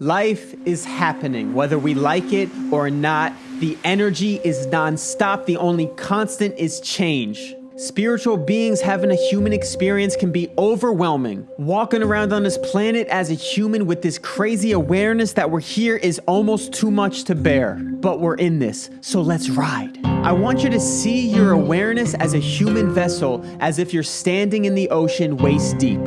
Life is happening, whether we like it or not. The energy is nonstop. The only constant is change. Spiritual beings having a human experience can be overwhelming. Walking around on this planet as a human with this crazy awareness that we're here is almost too much to bear. But we're in this, so let's ride. I want you to see your awareness as a human vessel as if you're standing in the ocean waist deep.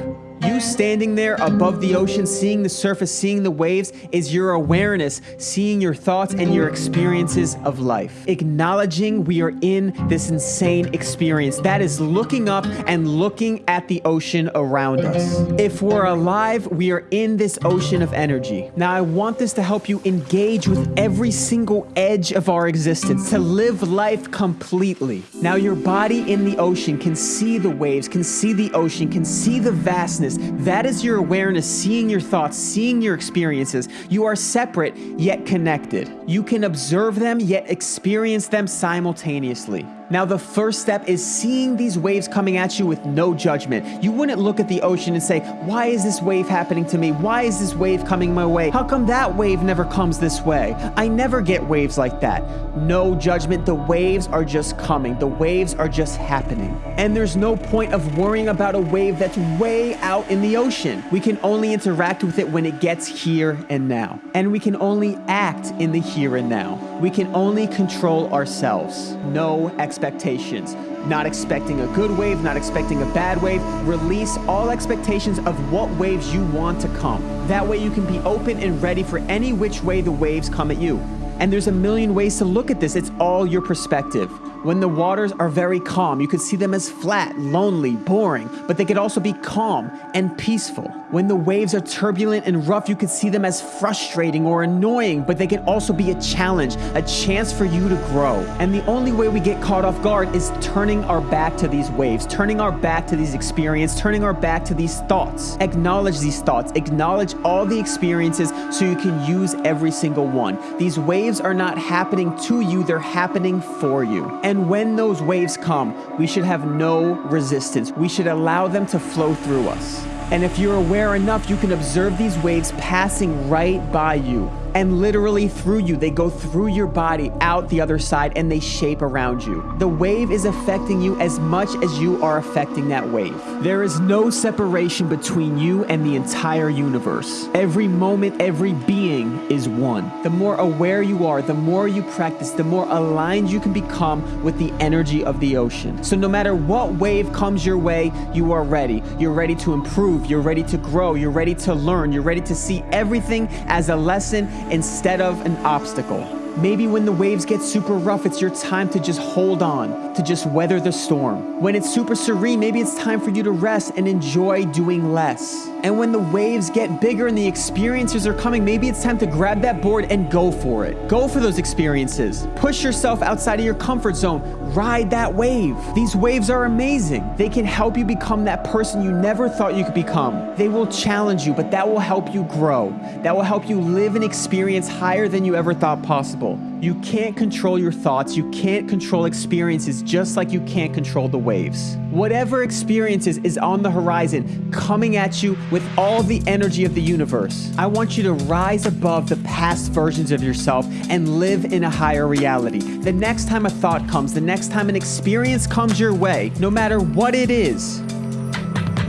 You standing there above the ocean, seeing the surface, seeing the waves, is your awareness, seeing your thoughts and your experiences of life. Acknowledging we are in this insane experience. That is looking up and looking at the ocean around us. If we're alive, we are in this ocean of energy. Now, I want this to help you engage with every single edge of our existence, to live life completely. Now, your body in the ocean can see the waves, can see the ocean, can see the vastness that is your awareness, seeing your thoughts, seeing your experiences. You are separate, yet connected. You can observe them, yet experience them simultaneously. Now, the first step is seeing these waves coming at you with no judgment. You wouldn't look at the ocean and say, Why is this wave happening to me? Why is this wave coming my way? How come that wave never comes this way? I never get waves like that. No judgment. The waves are just coming, the waves are just happening. And there's no point of worrying about a wave that's way out in the ocean. We can only interact with it when it gets here and now. And we can only act in the here and now. We can only control ourselves. No expectations. Not expecting a good wave, not expecting a bad wave. Release all expectations of what waves you want to come. That way you can be open and ready for any which way the waves come at you. And there's a million ways to look at this. It's all your perspective. When the waters are very calm, you could see them as flat, lonely, boring, but they could also be calm and peaceful. When the waves are turbulent and rough, you could see them as frustrating or annoying, but they can also be a challenge, a chance for you to grow. And the only way we get caught off guard is turning our back to these waves, turning our back to these experiences, turning our back to these thoughts. Acknowledge these thoughts, acknowledge all the experiences so you can use every single one. These waves are not happening to you, they're happening for you. And when those waves come, we should have no resistance. We should allow them to flow through us. And if you're aware enough, you can observe these waves passing right by you and literally through you. They go through your body out the other side and they shape around you. The wave is affecting you as much as you are affecting that wave. There is no separation between you and the entire universe. Every moment, every being is one. The more aware you are, the more you practice, the more aligned you can become with the energy of the ocean. So no matter what wave comes your way, you are ready. You're ready to improve, you're ready to grow, you're ready to learn, you're ready to see everything as a lesson instead of an obstacle. Maybe when the waves get super rough, it's your time to just hold on, to just weather the storm. When it's super serene, maybe it's time for you to rest and enjoy doing less. And when the waves get bigger and the experiences are coming, maybe it's time to grab that board and go for it. Go for those experiences. Push yourself outside of your comfort zone. Ride that wave. These waves are amazing. They can help you become that person you never thought you could become. They will challenge you, but that will help you grow. That will help you live an experience higher than you ever thought possible. You can't control your thoughts. You can't control experiences just like you can't control the waves. Whatever experiences is on the horizon coming at you with all the energy of the universe. I want you to rise above the past versions of yourself and live in a higher reality. The next time a thought comes, the next time an experience comes your way, no matter what it is,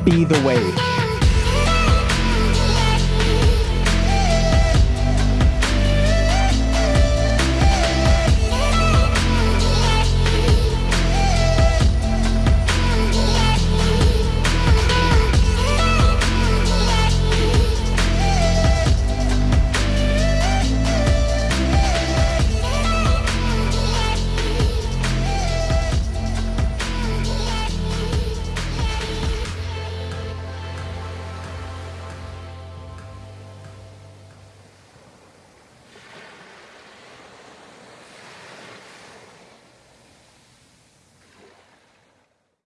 be the wave.